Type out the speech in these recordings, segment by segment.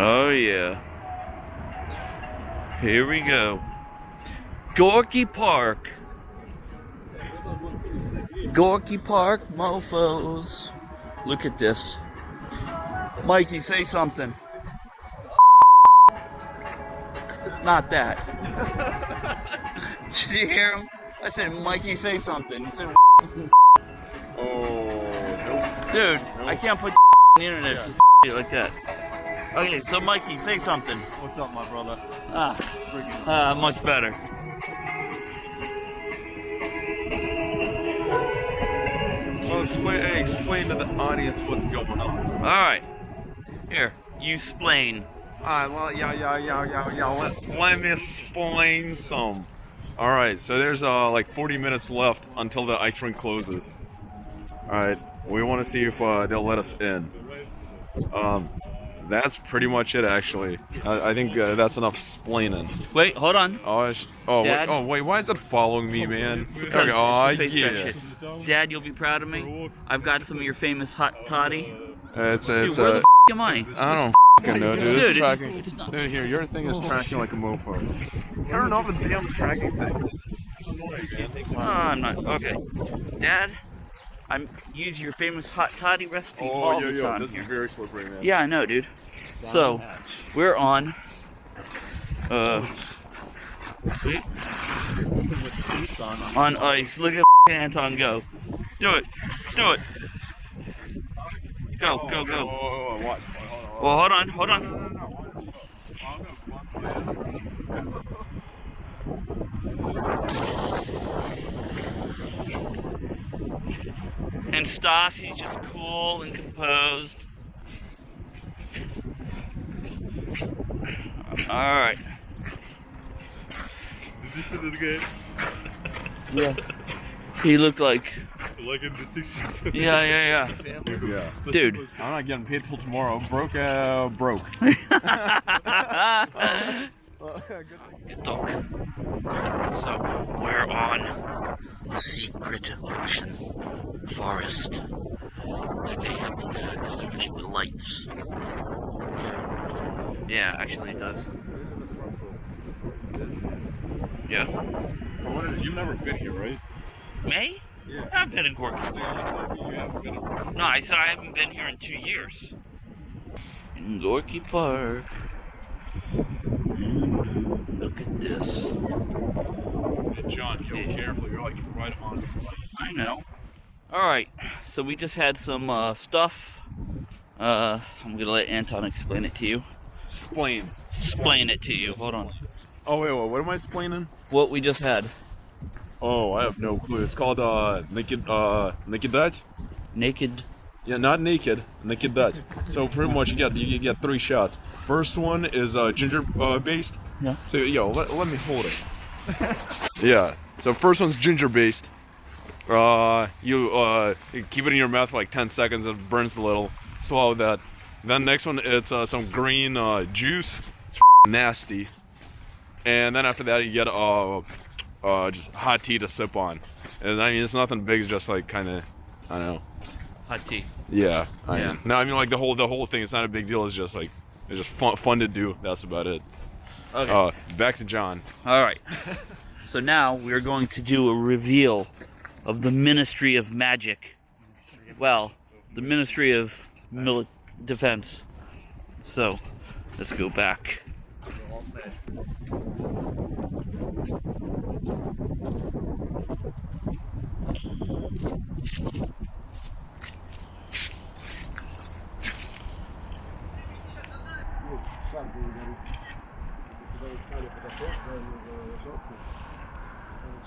Oh yeah. Here we go. Gorky Park. Gorky Park mofos. Look at this. Mikey, say something. Not that. Did you hear him? I said, Mikey, say something. He said, Oh, dude, I can't put on the internet say like that. Okay, so Mikey, say something. What's up, my brother? Ah, Freaking. ah, much better. Well, explain, hey, explain to the audience what's going on. All right, here, you explain. Alright, well, yeah, yeah, yeah, yeah, yeah. Let, let me explain some. Alright, so there's uh like 40 minutes left until the ice rink closes. Alright, we want to see if uh, they'll let us in. Um, that's pretty much it, actually. I, I think uh, that's enough splaining. Wait, hold on. Oh, I sh- oh, wait, oh, wait, why is it following me, man? Okay, it's oh, yeah. Dad, you'll be proud of me. I've got some of your famous hot toddy. It's, Dude, it's, where the uh, f- am I? I don't fucking know, dude. Dude, It's it's- tracking. it's not- Dude, here, your thing is tracking like a mofo. Turn off the damn tracking thing. It's annoying, man. Oh, I'm not. Okay. Dad, I'm use your famous hot toddy recipe Oh, all yo, the yo, time this here. is very slippery, man. Yeah, I know, dude. So, we're on. Uh. wait. On ice. Look at Anton go. Do it. Do it. Go, go, Oh, go. oh, oh, what? Hold on, hold Well, hold on, hold on. Stas, he's just cool and composed. All right. Did you see that again? Yeah. He looked like. Like in the 60s. Yeah, yeah. Yeah. yeah. Dude. I'm not getting paid till tomorrow. Broke, uh, broke. Good dog. So we're on a secret Russian forest that they have to illuminate with lights. So, yeah, actually it does. Yeah. Wonder, You've never been here, right? May? Yeah. I've been in Gorky. You haven't been here. No, I said I haven't been here in two years. In Gorky Park. Mm, Look at this. Hey, John, you Yeah. careful. You're like right on. I know. All right, so we just had some uh, stuff. Uh, I'm gonna let Anton explain it to you. Explain. Explain it to you. Hold on. Oh, wait, wait, what am I explaining? What we just had. Oh, I have no clue. It's called, uh, Naked, uh, Naked Dutch? Naked. Yeah, not naked, naked Dutch. So pretty much you get you get three shots. First one is uh, ginger uh, based. Yeah. So yo, let, let me hold it. yeah. So first one's ginger based. Uh, you uh keep it in your mouth for like 10 seconds. It burns a little. Swallow that. Then next one it's uh, some green uh, juice. It's nasty. And then after that you get uh uh just hot tea to sip on. And I mean it's nothing big. It's just like kind of I don't know. Hot tea. Yeah, I Yeah. mean, no, I mean like the whole the whole thing. It's not a big deal. It's just like it's just fun, fun to do. That's about it. Okay. Uh, back to John. All right. so now we're going to do a reveal of the Ministry of Magic. Well, the Ministry of Mili- Defense. So, let's go back.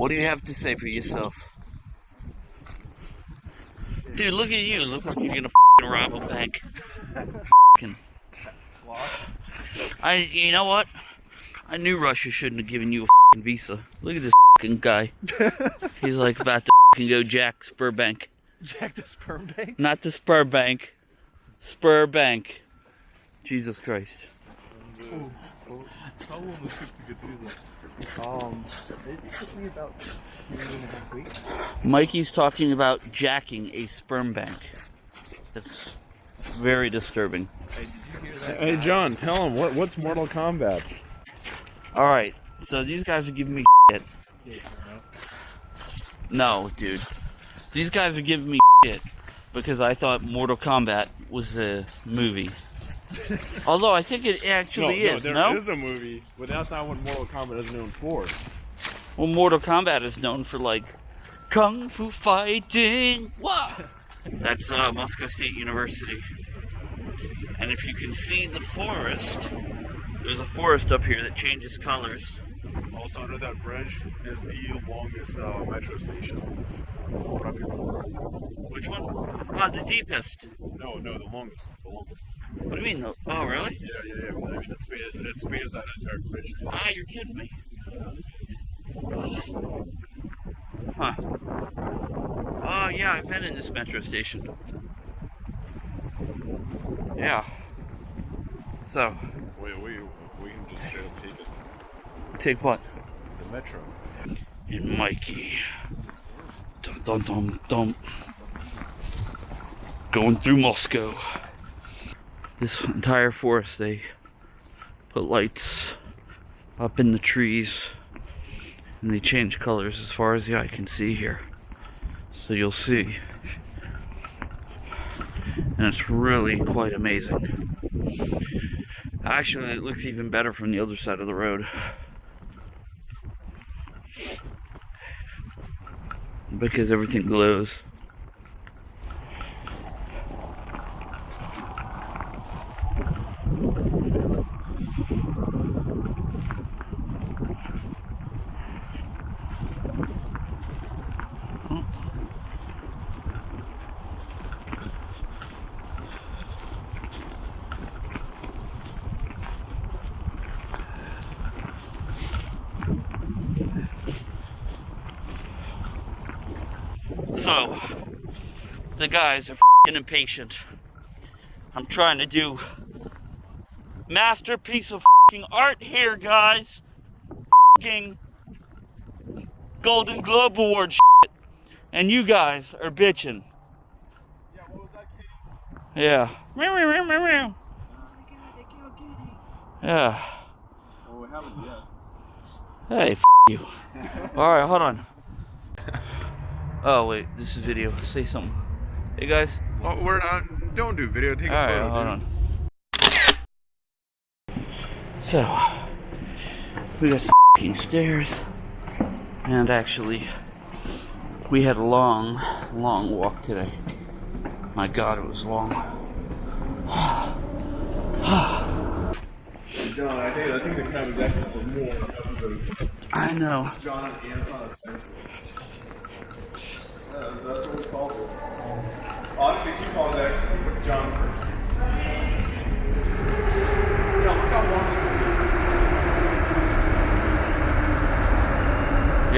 What do you have to say for yourself? Dude, look at you. Look like you're gonna f***ing rob a bank. F***ing- I, you know what? I knew Russia shouldn't have given you a fing visa. Look at this fing guy. He's like about to fing go Jack Spurbank. Jack the sperm bank. Not the Spurbank. Spurbank. Jesus Christ. How long was it to get through this? Um, it took me about two and a half weeks. Mikey's talking about jacking a sperm bank. That's very disturbing. Hey, did you hear that? Hey, John, tell him what what's Mortal Kombat? All right, so these guys are giving me shit. No, dude. These guys are giving me shit because I thought Mortal Kombat was a movie. Although I think it actually is, there no? is a movie, but that's not what Mortal Kombat is known for. Well, Mortal Kombat is known for like kung fu fighting. Wah! That's uh, Moscow State University. And if you can see the forest, there's a forest up here that changes colors. Also, under that bridge is the longest uh, metro station. Which one? Ah, the deepest. No, no, the longest. The longest. What do you mean? Oh, really? Yeah, yeah, yeah. I mean, it spans, it spans that entire bridge. Ah, you're kidding me. Huh. Oh, yeah, I've been in this metro station. Yeah. So, We, we we can just straight up take it. take what? The metro. And Mikey. Dum dum dum dum. Going through Moscow. This entire forest, they put lights up in the trees and they change colors as far as the eye can see here. So you'll see. And it's really quite amazing. Actually, it looks even better from the other side of the road. because everything glows. So, the guys are fing impatient. I'm trying to do masterpiece of fing art here, guys. Fing Golden Globe Award shit. And you guys are bitching. Yeah. Meow, meow, meow, meow, meow. Yeah. Well, we haven't yet. Hey, f- you. Alright, hold on. Oh, wait, this is video. Say something. Hey, guys. Oh, we're not. Don't do video. Take a Alright, photo. hold dude. on. So, we got some stairs. And actually, we had a long, long walk today. My god, it was long. John, I think I think the is asking for more. I know. John and that's what we call it. Honestly, keep on that. John first. Yeah, look how long this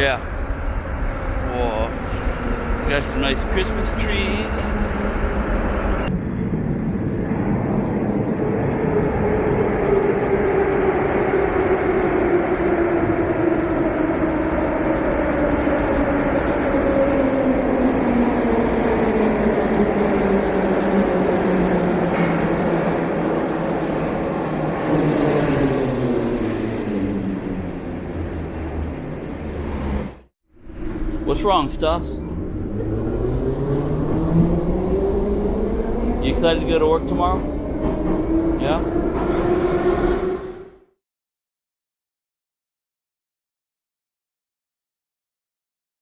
Yeah. Whoa. We got some nice Christmas trees. What's wrong, Stas? You excited to go to work tomorrow? Yeah?